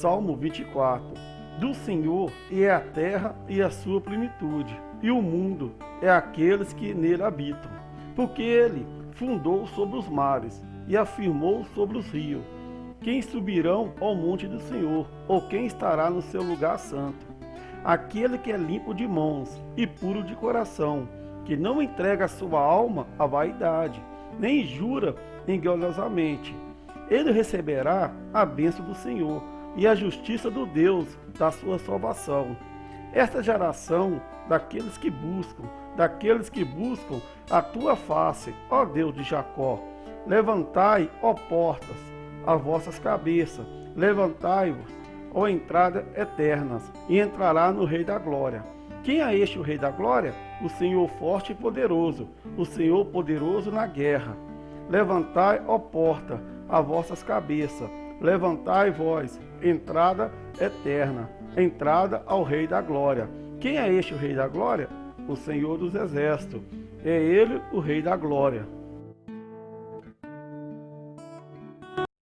Salmo 24. Do Senhor é a terra e a sua plenitude, e o mundo é aqueles que nele habitam. Porque ele fundou sobre os mares e afirmou sobre os rios. Quem subirão ao monte do Senhor, ou quem estará no seu lugar santo? Aquele que é limpo de mãos e puro de coração, que não entrega a sua alma à vaidade, nem jura engolosamente. Ele receberá a bênção do Senhor e a justiça do Deus da sua salvação. Esta geração daqueles que buscam, daqueles que buscam a tua face, ó Deus de Jacó. Levantai, ó portas, as vossas cabeças, levantai-vos, ó entradas eternas, e entrará no Rei da Glória. Quem é este o Rei da Glória? O Senhor forte e poderoso, o Senhor poderoso na guerra. Levantai, ó porta, as vossas cabeças, levantai vós, entrada eterna, entrada ao Rei da Glória. Quem é este o Rei da Glória? O Senhor dos Exércitos. É ele o Rei da Glória.